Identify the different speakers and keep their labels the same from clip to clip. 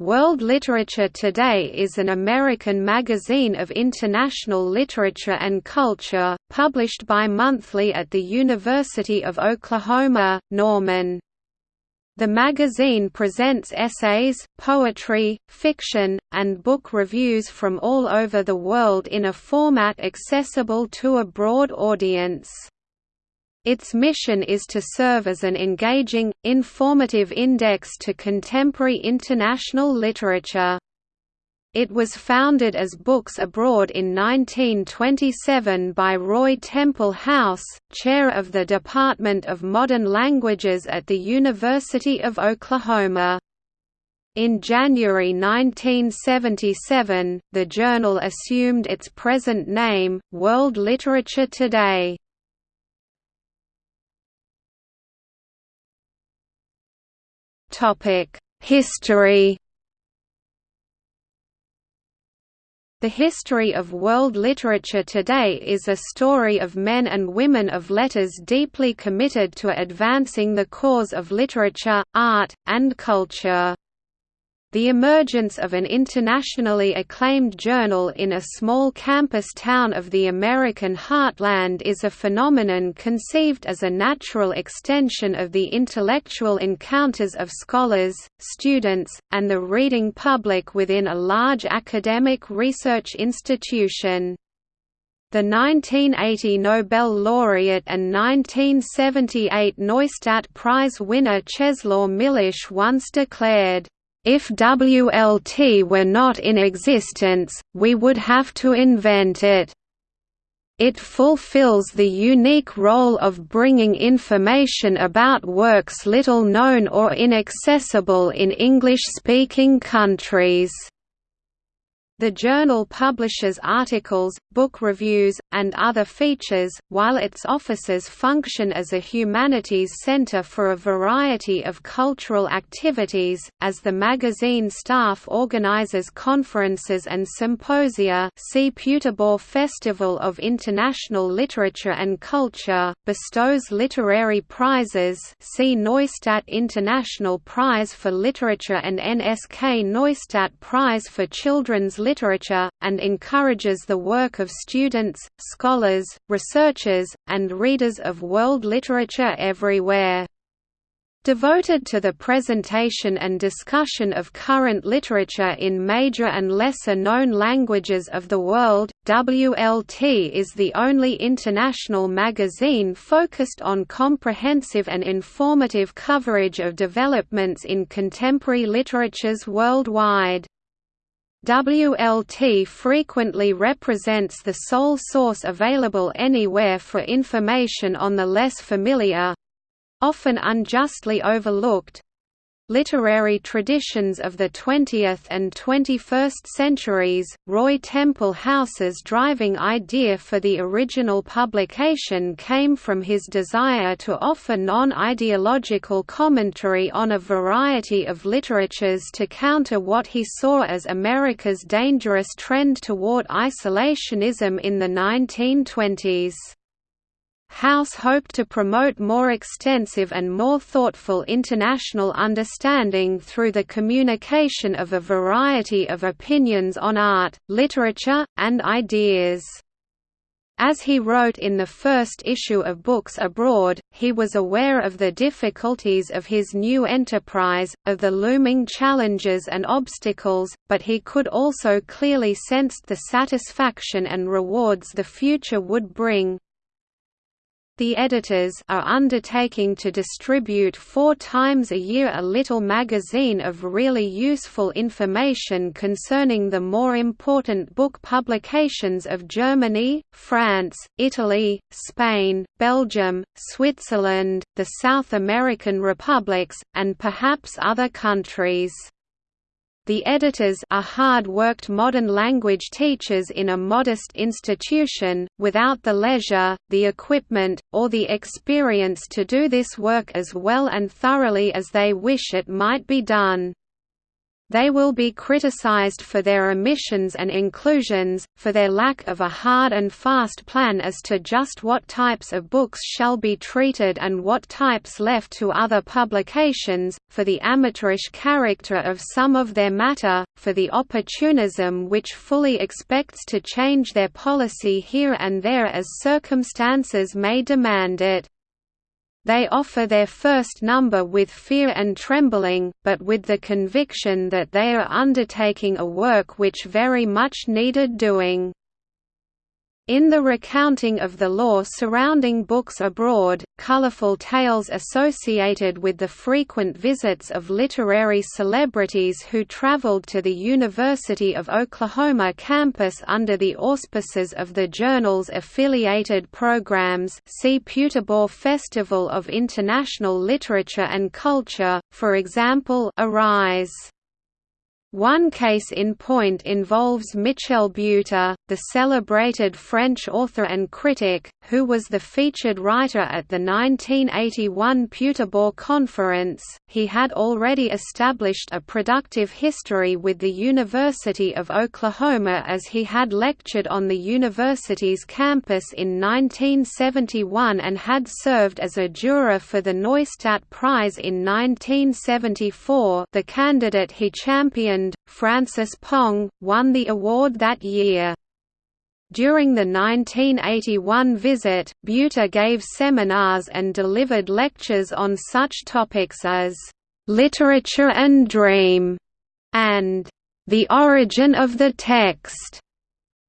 Speaker 1: World Literature Today is an American magazine of international literature and culture, published bi-monthly at the University of Oklahoma, Norman. The magazine presents essays, poetry, fiction, and book reviews from all over the world in a format accessible to a broad audience. Its mission is to serve as an engaging, informative index to contemporary international literature. It was founded as Books Abroad in 1927 by Roy Temple House, chair of the Department of Modern Languages at the University of Oklahoma. In January 1977, the journal assumed its present name, World Literature Today. History The history of world literature today is a story of men and women of letters deeply committed to advancing the cause of literature, art, and culture. The emergence of an internationally acclaimed journal in a small campus town of the American heartland is a phenomenon conceived as a natural extension of the intellectual encounters of scholars, students, and the reading public within a large academic research institution. The 1980 Nobel laureate and 1978 Neustadt Prize winner Czeslaw Milosz once declared, if WLT were not in existence, we would have to invent it. It fulfills the unique role of bringing information about works little known or inaccessible in English-speaking countries. The journal publishes articles, book reviews, and other features, while its offices function as a humanities center for a variety of cultural activities, as the magazine staff organizes conferences and symposia see Puterbaugh Festival of International Literature and Culture, bestows literary prizes see Neustadt International Prize for Literature and NSK Neustadt Prize for Children's literature, and encourages the work of students, scholars, researchers, and readers of world literature everywhere. Devoted to the presentation and discussion of current literature in major and lesser-known languages of the world, WLT is the only international magazine focused on comprehensive and informative coverage of developments in contemporary literatures worldwide. WLT frequently represents the sole source available anywhere for information on the less familiar—often unjustly overlooked, Literary traditions of the 20th and 21st centuries, Roy Temple House's driving idea for the original publication came from his desire to offer non-ideological commentary on a variety of literatures to counter what he saw as America's dangerous trend toward isolationism in the 1920s. House hoped to promote more extensive and more thoughtful international understanding through the communication of a variety of opinions on art, literature, and ideas. As he wrote in the first issue of Books Abroad, he was aware of the difficulties of his new enterprise, of the looming challenges and obstacles, but he could also clearly sense the satisfaction and rewards the future would bring. The editors are undertaking to distribute four times a year a little magazine of really useful information concerning the more important book publications of Germany, France, Italy, Spain, Belgium, Switzerland, the South American republics, and perhaps other countries. The editors are hard-worked modern language teachers in a modest institution, without the leisure, the equipment, or the experience to do this work as well and thoroughly as they wish it might be done. They will be criticized for their omissions and inclusions, for their lack of a hard and fast plan as to just what types of books shall be treated and what types left to other publications, for the amateurish character of some of their matter, for the opportunism which fully expects to change their policy here and there as circumstances may demand it. They offer their first number with fear and trembling, but with the conviction that they are undertaking a work which very much needed doing. In the recounting of the law surrounding books abroad, colorful tales associated with the frequent visits of literary celebrities who traveled to the University of Oklahoma campus under the auspices of the journal's affiliated programs see Puterbaugh Festival of International Literature and Culture, for example Arise. One case in point involves Michel Butor, the celebrated French author and critic, who was the featured writer at the 1981 Puterbaugh Conference. He had already established a productive history with the University of Oklahoma as he had lectured on the university's campus in 1971 and had served as a juror for the Neustadt Prize in 1974. The candidate he championed Francis Ponge, won the award that year. During the 1981 visit, Butor gave seminars and delivered lectures on such topics as, "...literature and dream", and "...the origin of the text."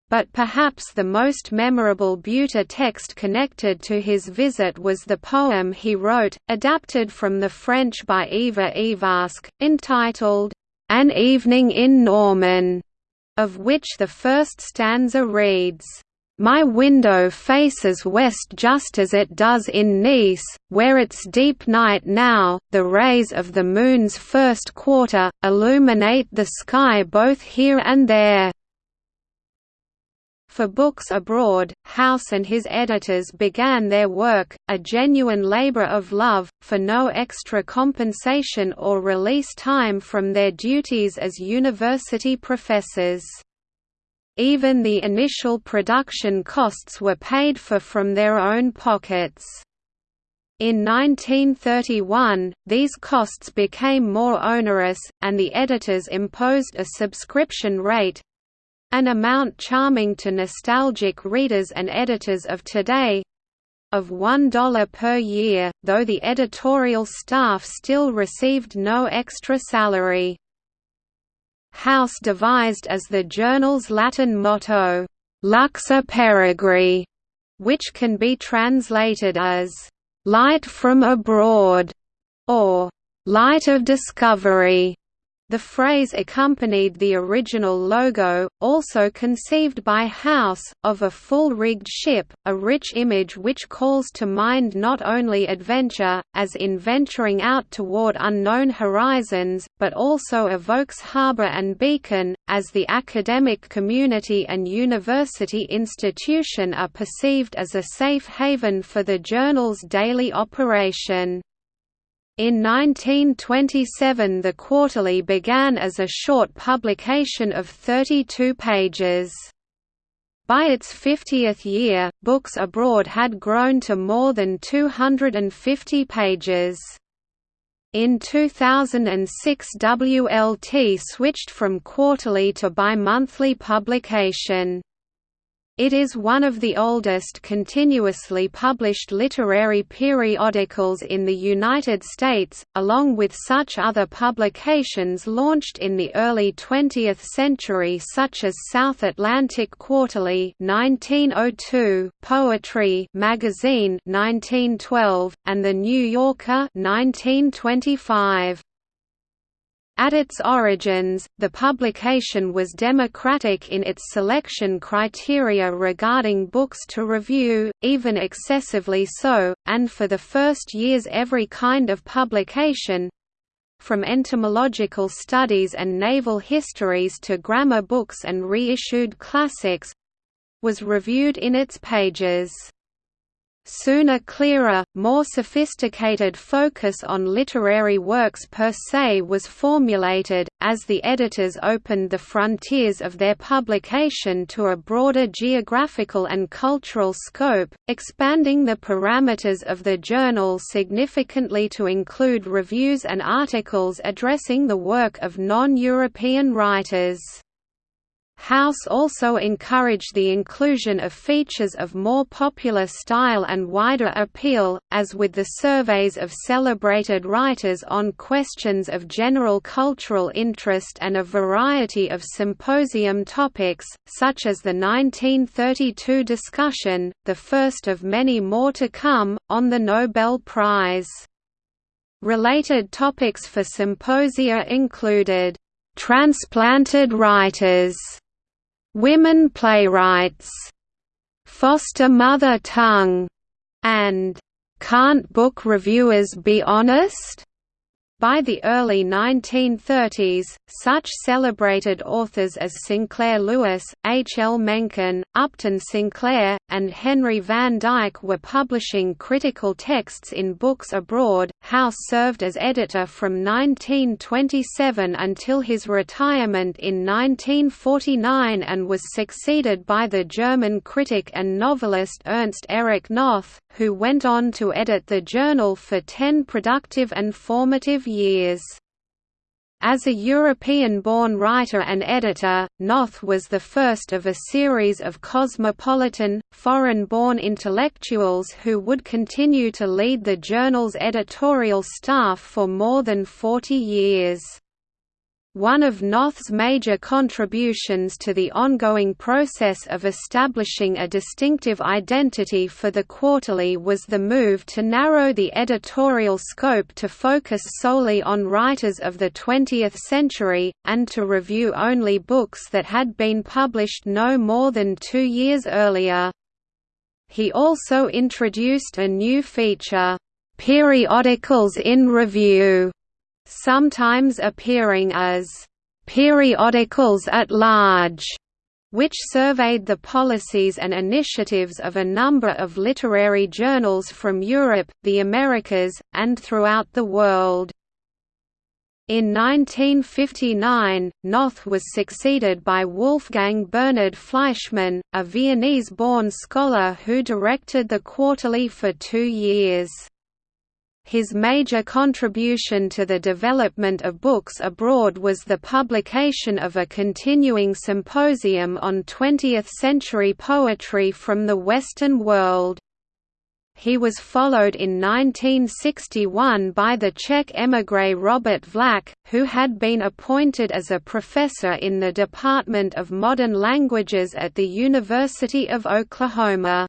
Speaker 1: But perhaps the most memorable Butor text connected to his visit was the poem he wrote, adapted from the French by Ivar Ivask, entitled, an Evening in Norman, of which the first stanza reads, my window faces west just as it does in Nice, where it's deep night now, the rays of the moon's first quarter, illuminate the sky both here and there. For books abroad, House and his editors began their work, a genuine labor of love, for no extra compensation or release time from their duties as university professors. Even the initial production costs were paid for from their own pockets. In 1931, these costs became more onerous, and the editors imposed a subscription rate, an amount charming to nostalgic readers and editors of today of $1 per year, though the editorial staff still received no extra salary. House devised as the journal's Latin motto, Luxa Aperigri, which can be translated as, Light from abroad, or Light of discovery. The phrase accompanied the original logo, also conceived by House, of a full-rigged ship, a rich image which calls to mind not only adventure, as in venturing out toward unknown horizons, but also evokes harbor and beacon, as the academic community and university institution are perceived as a safe haven for the journal's daily operation. In 1927 the quarterly began as a short publication of 32 pages. By its 50th year, Books Abroad had grown to more than 250 pages. In 2006 WLT switched from quarterly to bi-monthly publication. It is one of the oldest continuously published literary periodicals in the United States, along with such other publications launched in the early 20th century such as South Atlantic Quarterly 1902, Poetry magazine 1912, and The New Yorker 1925. At its origins, the publication was democratic in its selection criteria regarding books to review, even excessively so, and for the first years every kind of publication—from entomological studies and naval histories to grammar books and reissued classics—was reviewed in its pages. Soon a clearer, more sophisticated focus on literary works per se was formulated, as the editors opened the frontiers of their publication to a broader geographical and cultural scope, expanding the parameters of the journal significantly to include reviews and articles addressing the work of non-European writers. House also encouraged the inclusion of features of more popular style and wider appeal, as with the surveys of celebrated writers on questions of general cultural interest and a variety of symposium topics, such as the 1932 discussion, the first of many more to come, on the Nobel Prize. Related topics for symposia included, "...transplanted writers", Women playwrights, Foster Mother Tongue, and Can't Book Reviewers Be Honest? By the early 1930s, such celebrated authors as Sinclair Lewis, H. L. Mencken, Upton Sinclair, and Henry Van Dyke were publishing critical texts in books abroad. House served as editor from 1927 until his retirement in 1949 and was succeeded by the German critic and novelist Ernst Erich Noth, who went on to edit the journal for ten productive and formative years. As a European-born writer and editor, Noth was the first of a series of cosmopolitan, foreign-born intellectuals who would continue to lead the journal's editorial staff for more than 40 years. One of Noth's major contributions to the ongoing process of establishing a distinctive identity for the quarterly was the move to narrow the editorial scope to focus solely on writers of the 20th century, and to review only books that had been published no more than two years earlier. He also introduced a new feature, "'Periodicals in Review' sometimes appearing as periodicals at large, which surveyed the policies and initiatives of a number of literary journals from Europe, the Americas, and throughout the world. In 1959, Noth was succeeded by Wolfgang Bernhard Fleischmann, a Viennese-born scholar who directed the quarterly for two years. His major contribution to the development of books abroad was the publication of a continuing symposium on 20th-century poetry from the Western world. He was followed in 1961 by the Czech émigré Robert Vlach, who had been appointed as a professor in the Department of Modern Languages at the University of Oklahoma.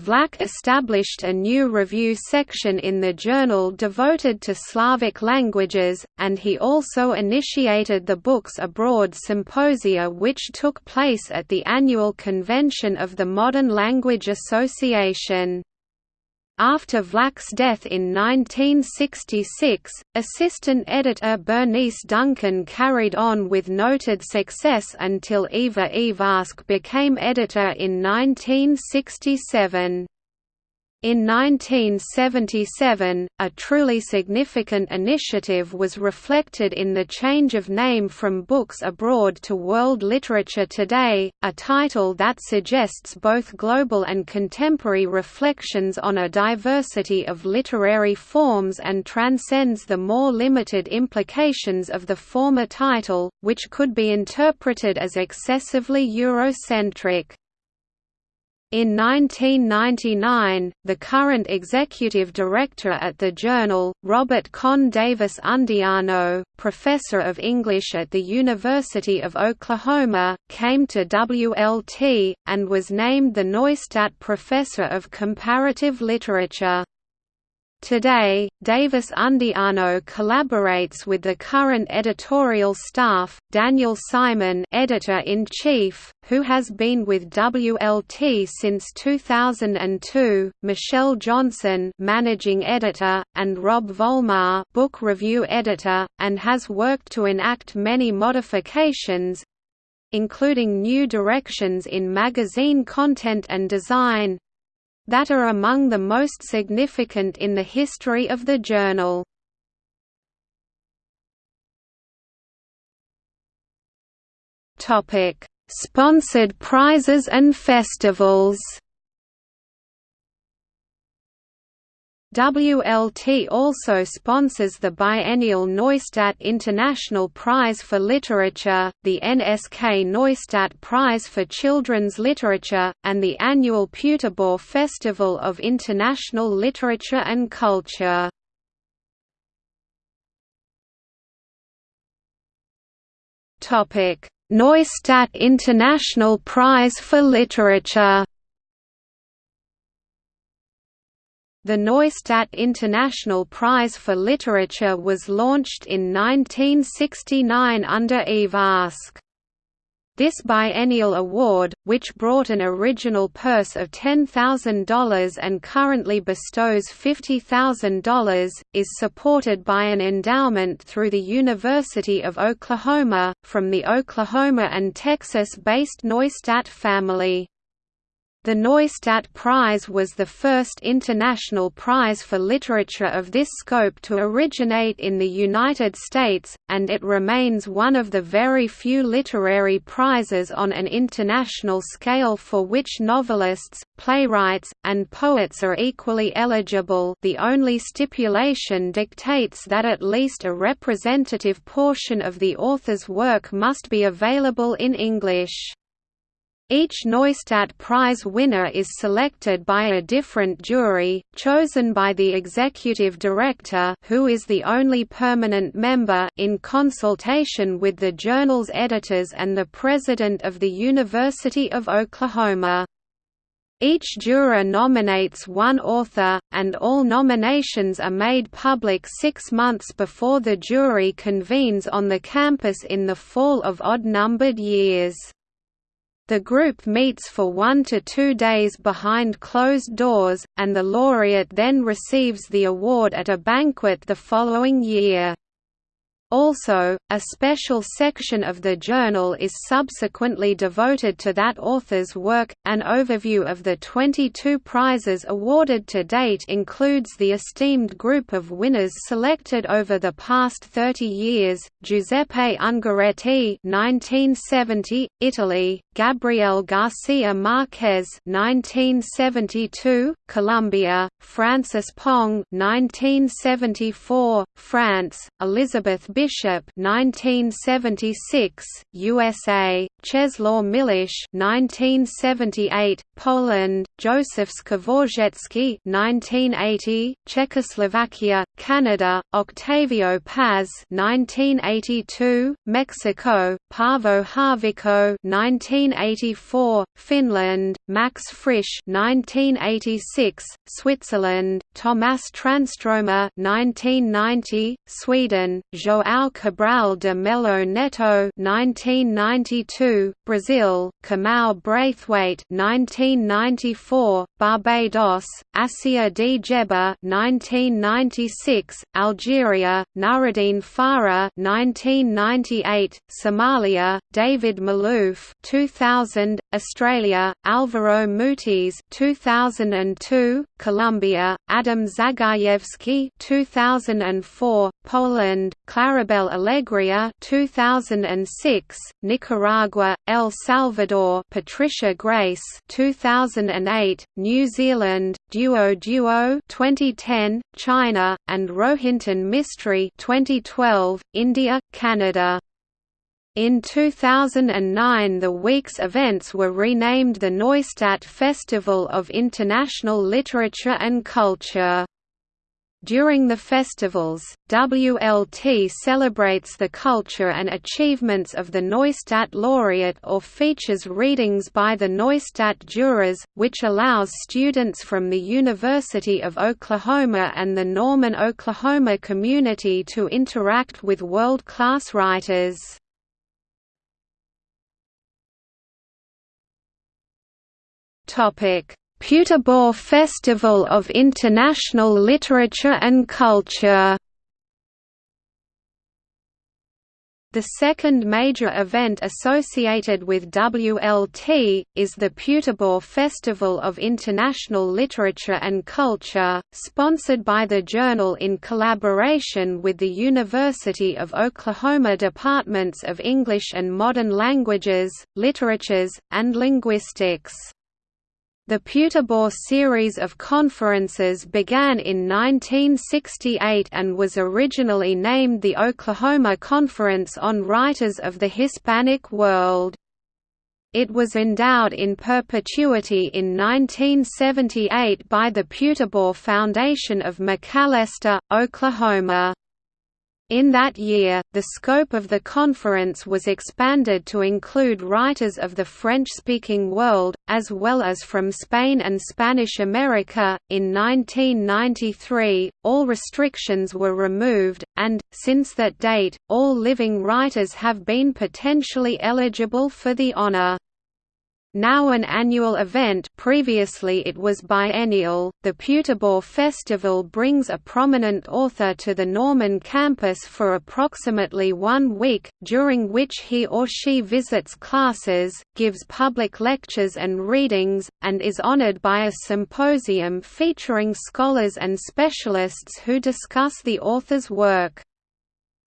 Speaker 1: Vlach established a new review section in the journal devoted to Slavic languages, and he also initiated the Books Abroad Symposia which took place at the annual convention of the Modern Language Association. After Vlach's death in 1966, assistant editor Bernice Duncan carried on with noted success until Ivar Ivask became editor in 1967. In 1977, a truly significant initiative was reflected in the change of name from Books Abroad to World Literature Today, a title that suggests both global and contemporary reflections on a diversity of literary forms and transcends the more limited implications of the former title, which could be interpreted as excessively Eurocentric. In 1999, the current executive director at the journal, Robert Con Davis Undiano, professor of English at the University of Oklahoma, came to WLT, and was named the Neustadt Professor of Comparative Literature. Today, Davis Undiano collaborates with the current editorial staff, Daniel Simon editor-in-chief, who has been with WLT since 2002, Michelle Johnson managing editor, and Rob Vollmar book review editor, and has worked to enact many modifications, including new directions in magazine content and design, that are among the most significant in the history of the journal. Sponsored prizes and festivals WLT also sponsors the biennial Neustadt International Prize for Literature, the NSK Neustadt Prize for Children's Literature, and the annual Puterbaugh Festival of International Literature and Culture. Neustadt International Prize for Literature The Neustadt International Prize for Literature was launched in 1969 under Ivask. This biennial award, which brought an original purse of $10,000 and currently bestows $50,000, is supported by an endowment through the University of Oklahoma, from the Oklahoma and Texas-based Neustadt family. The Neustadt Prize was the first international prize for literature of this scope to originate in the United States, and it remains one of the very few literary prizes on an international scale for which novelists, playwrights, and poets are equally eligible the only stipulation dictates that at least a representative portion of the author's work must be available in English. Each Neustadt Prize winner is selected by a different jury, chosen by the executive director who is the only permanent member in consultation with the journal's editors and the president of the University of Oklahoma. Each juror nominates one author, and all nominations are made public six months before the jury convenes on the campus in the fall of odd-numbered years. The group meets for one to two days behind closed doors, and the laureate then receives the award at a banquet the following year. Also, a special section of the journal is subsequently devoted to that author's work. An overview of the 22 prizes awarded to date includes the esteemed group of winners selected over the past 30 years: Giuseppe Ungaretti, 1970, Italy; Gabriel Garcia Marquez, 1972, Colombia; Francis Ponge, 1974, France; Elizabeth Bishop 1976 USA Czeslaw Milosz 1978 Poland Joseph Škvorecký 1980 Czechoslovakia Canada Octavio Paz 1982 Mexico Paavo Haavikko 1984 Finland Max Frisch 1986 Switzerland Tomas Transtromer 1990 Sweden João João Cabral de Melo Neto 1992, Brazil, Kamau Brathwaite 1994, Barbados, Assia Djebar 1996, Algeria, Nuruddin Farah 1998, Somalia, David Malouf 2000, Australia, Alvaro Mutis 2002, Colombia, Adam Zagajewski 2004, Poland, Claribel Alegria 2006, Nicaragua, El Salvador Patricia Grace 2008, New Zealand, Duo Duo 2010, China, and Rohinton Mistry 2012, India, Canada. In 2009 the week's events were renamed the Neustadt Festival of International Literature and Culture. During the festivals, WLT celebrates the culture and achievements of the Neustadt laureate or features readings by the Neustadt jurors, which allows students from the University of Oklahoma and the Norman, Oklahoma community to interact with world-class writers. Topic Puterbaugh Festival of International Literature and Culture The second major event associated with WLT, is the Puterbaugh Festival of International Literature and Culture, sponsored by the Journal in collaboration with the University of Oklahoma Departments of English and Modern Languages, Literatures, and Linguistics. The Puterbaugh series of conferences began in 1968 and was originally named the Oklahoma Conference on Writers of the Hispanic World. It was endowed in perpetuity in 1978 by the Puterbaugh Foundation of McAlester, Oklahoma. In that year, the scope of the conference was expanded to include writers of the French-speaking world, as well as from Spain and Spanish America. In 1993, all restrictions were removed, and, since that date, all living writers have been potentially eligible for the honor. Now an annual event previously it was biennial, the Puterbaugh Festival brings a prominent author to the Norman campus for approximately one week, during which he or she visits classes, gives public lectures and readings, and is honored by a symposium featuring scholars and specialists who discuss the author's work.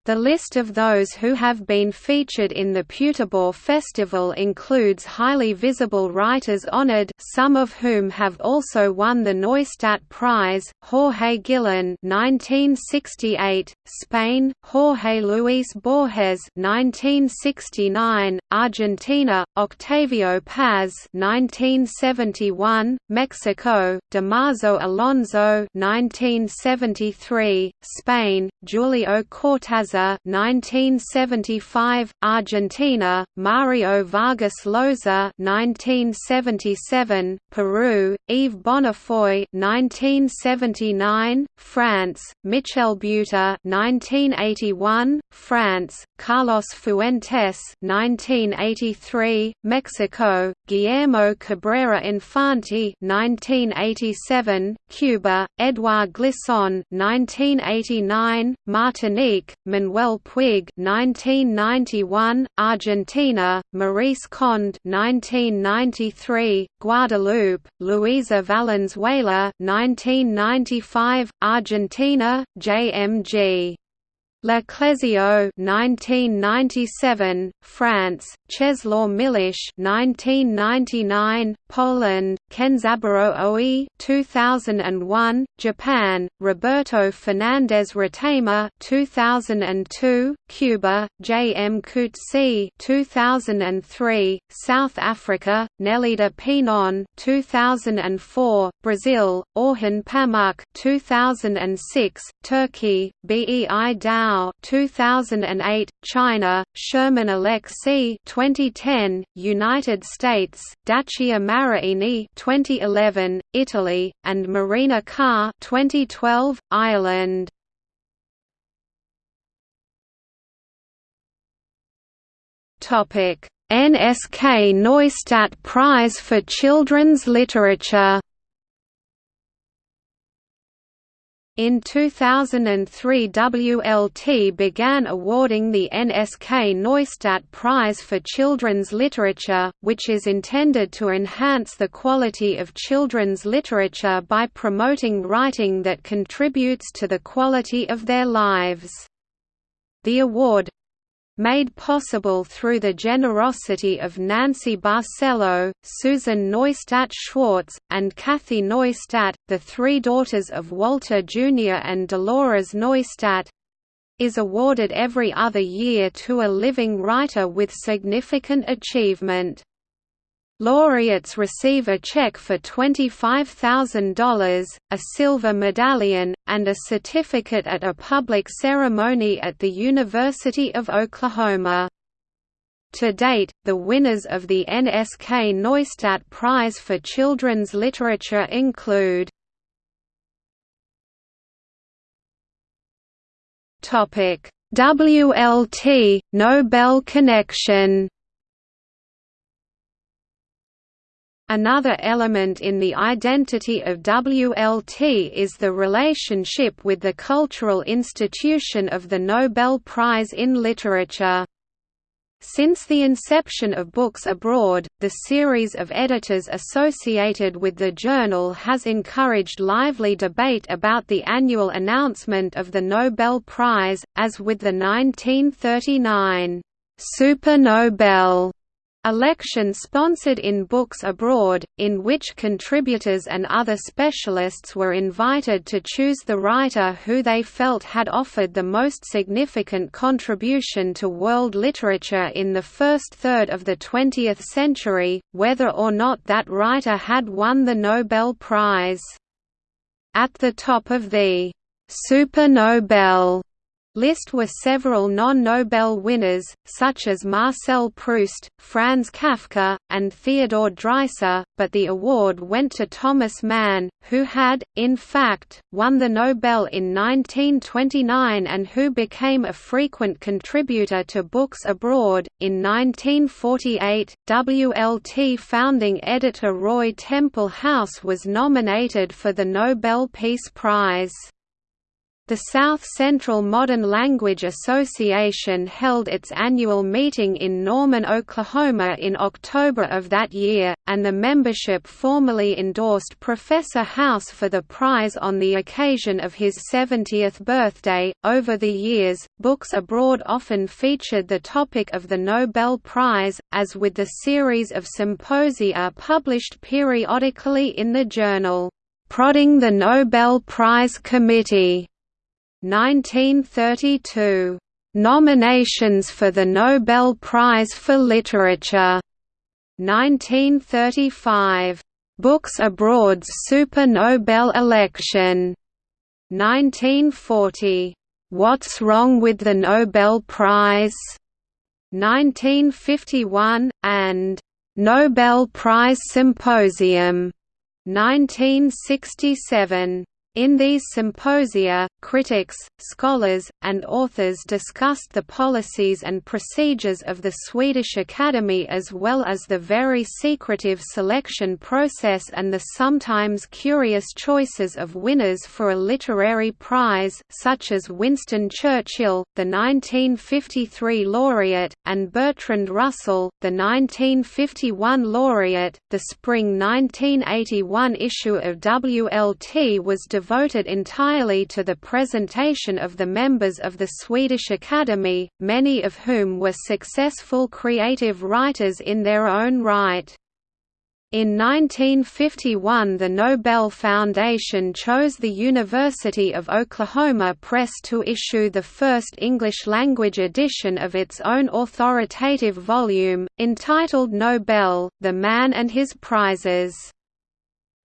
Speaker 1: The list of those who have been featured in the Puterbaugh Festival includes highly visible writers honored some of whom have also won the Neustadt Prize, Jorge Guillén 1968, Spain, Jorge Luis Borges 1969, Argentina, Octavio Paz 1971, Mexico, Damaso Alonso 1973, Spain, Julio Cortázar 1975, Argentina, Mario Vargas Llosa 1977, Peru, Yves Bonnefoy 1979, France, Michel Butor 1981, France, Carlos Fuentes 1983, Mexico, Guillermo Cabrera Infante 1987, Cuba, Edouard Glissant 1989, Martinique, Manuel Puig 1991, Argentina, Maryse Condé 1993, Guadeloupe, Luisa Valenzuela 1995, Argentina, JMG Le Clézio 1997, France, Czeslaw Milosz 1999, Poland, Kenzaburo Oe 2001, Japan, Roberto Fernandez Retamar 2002, Cuba, J. M. Coetzee 2003, South Africa, Nelida Pinon 2004, Brazil, Orhan Pamuk 2006, Turkey, Bei Dao 2008, China, Sherman Alexie 2010, United States, Dacia Maraini 2011, Italy, and Marina Carr 2012, Ireland. Topic: NSK Neustadt Prize for Children's Literature In 2003 WLT began awarding the NSK Neustadt Prize for Children's Literature, which is intended to enhance the quality of children's literature by promoting writing that contributes to the quality of their lives. The award, made possible through the generosity of Nancy Barcelo, Susan Neustadt Schwartz, and Kathy Neustadt, the three daughters of Walter Jr. and Dolores Neustadt, is awarded every other year to a living writer with significant achievement. Laureates receive a check for $25,000, a silver medallion, and a certificate at a public ceremony at the University of Oklahoma. To date, the winners of the NSK Neustadt Prize for Children's Literature include WLT – Nobel Connection Another element in the identity of WLT is the relationship with the cultural institution of the Nobel Prize in Literature. Since the inception of Books Abroad, the series of editors associated with the journal has encouraged lively debate about the annual announcement of the Nobel Prize, as with the 1939 Super Nobel Election sponsored in Books Abroad, in which contributors and other specialists were invited to choose the writer who they felt had offered the most significant contribution to world literature in the first third of the 20th century, whether or not that writer had won the Nobel Prize. At the top of the Super Nobel list were several non-Nobel winners, such as Marcel Proust, Franz Kafka, and Theodore Dreiser, but the award went to Thomas Mann, who had, in fact, won the Nobel in 1929 and who became a frequent contributor to Books Abroad. In 1948, WLT founding editor Roy Temple House was nominated for the Nobel Peace Prize. The South Central Modern Language Association held its annual meeting in Norman, Oklahoma in October of that year, and the membership formally endorsed Professor House for the prize on the occasion of his 70th birthday. Over the years, Books Abroad often featured the topic of the Nobel Prize, as with the series of symposia published periodically in the journal, Prodding the Nobel Prize Committee. 1932. Nominations for the Nobel Prize for Literature. 1935. Books Abroad's Super Nobel election. 1940. What's Wrong with the Nobel Prize? 1951, and Nobel Prize Symposium. 1967. In these symposia, critics, scholars, and authors discussed the policies and procedures of the Swedish Academy as well as the very secretive selection process and the sometimes curious choices of winners for a literary prize such as Winston Churchill, the 1953 laureate, and Bertrand Russell, the 1951 laureate. The spring 1981 issue of WLT was devoted devoted entirely to the presentation of the members of the Swedish Academy, many of whom were successful creative writers in their own right. In 1951 the Nobel Foundation chose the University of Oklahoma Press to issue the first English-language edition of its own authoritative volume, entitled Nobel, The Man and His Prizes.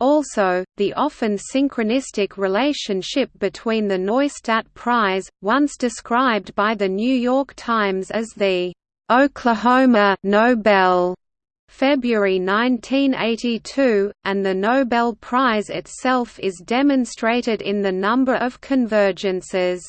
Speaker 1: Also, the often synchronistic relationship between the Neustadt Prize, once described by the New York Times as the Oklahoma Nobel, February 1982, and the Nobel Prize itself is demonstrated in the number of convergences.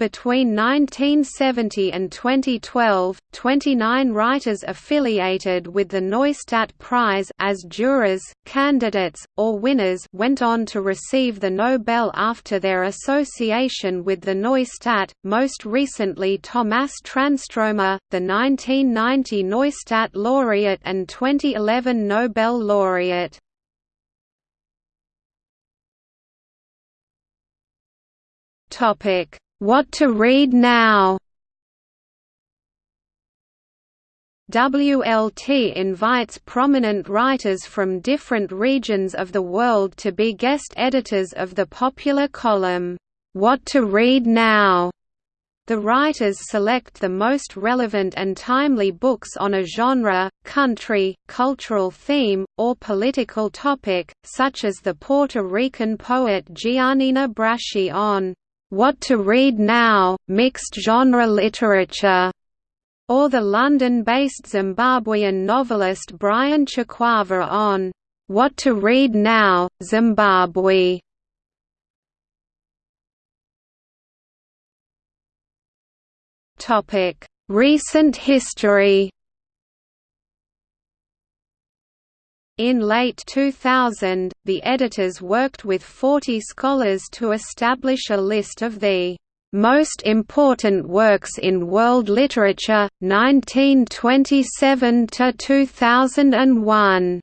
Speaker 1: Between 1970 and 2012, 29 writers affiliated with the Neustadt Prize as jurors, candidates, or winners went on to receive the Nobel after their association with the Neustadt, most recently Thomas Transtromer, the 1990 Neustadt laureate and 2011 Nobel laureate. Topic what to Read Now WLT invites prominent writers from different regions of the world to be guest editors of the popular column, What to Read Now. The writers select the most relevant and timely books on a genre, country, cultural theme, or political topic, such as the Puerto Rican poet Giannina Braschi on what to Read Now, Mixed Genre Literature, or the London-based Zimbabwean novelist Brian Chikwava on What to Read Now, Zimbabwe. Recent history In late 2000, the editors worked with 40 scholars to establish a list of the most important works in world literature 1927 to 2001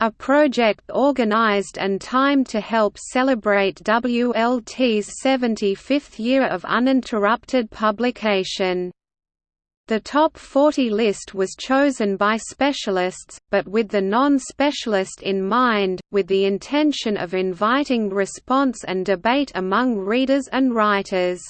Speaker 1: a project organized and timed to help celebrate WLT's 75th year of uninterrupted publication. The top 40 list was chosen by specialists, but with the non-specialist in mind, with the intention of inviting response and debate among readers and writers.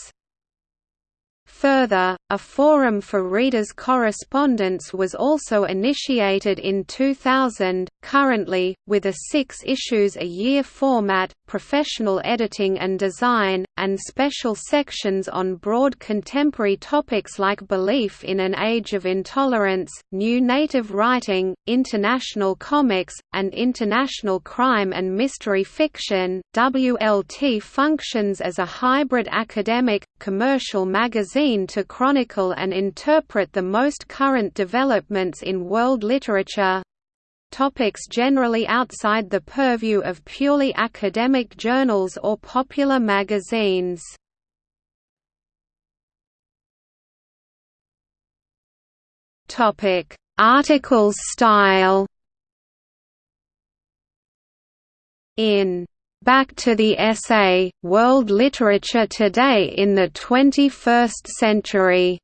Speaker 1: Further, a forum for readers' correspondence was also initiated in 2000. Currently, with a six issues a year format, professional editing and design, and special sections on broad contemporary topics like belief in an age of intolerance, new native writing, international comics, and international crime and mystery fiction, WLT functions as a hybrid academic, commercial magazine to chronicle and interpret the most current developments in world literature topics generally outside the purview of purely academic journals or popular magazines. Topic: Articles style. In Back to the Essay, World Literature Today in the 21st Century.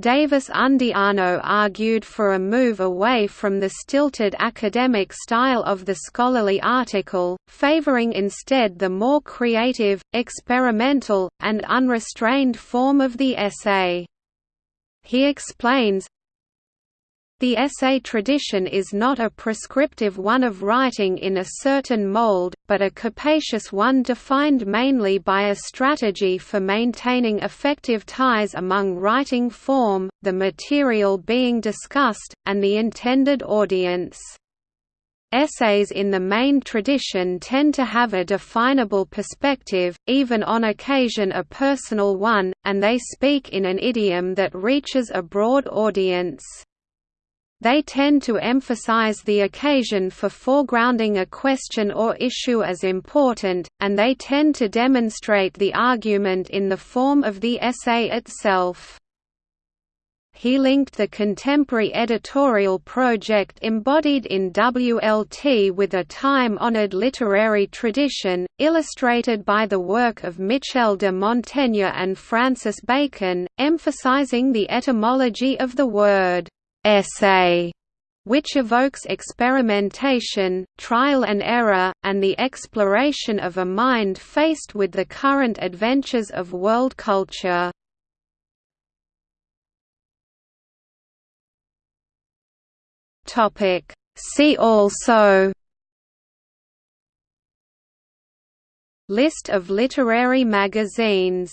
Speaker 1: Davis Undiano argued for a move away from the stilted academic style of the scholarly article, favoring instead the more creative, experimental, and unrestrained form of the essay. He explains, the essay tradition is not a prescriptive one of writing in a certain mold, but a capacious one defined mainly by a strategy for maintaining effective ties among writing form, the material being discussed, and the intended audience. Essays in the main tradition tend to have a definable perspective, even on occasion a personal one, and they speak in an idiom that reaches a broad audience. They tend to emphasize the occasion for foregrounding a question or issue as important, and they tend to demonstrate the argument in the form of the essay itself. He linked the contemporary editorial project embodied in WLT with a time-honored literary tradition, illustrated by the work of Michel de Montaigne and Francis Bacon, emphasizing the etymology of the word essay, which evokes experimentation, trial and error, and the exploration of a mind faced with the current adventures of world culture. See also List of literary magazines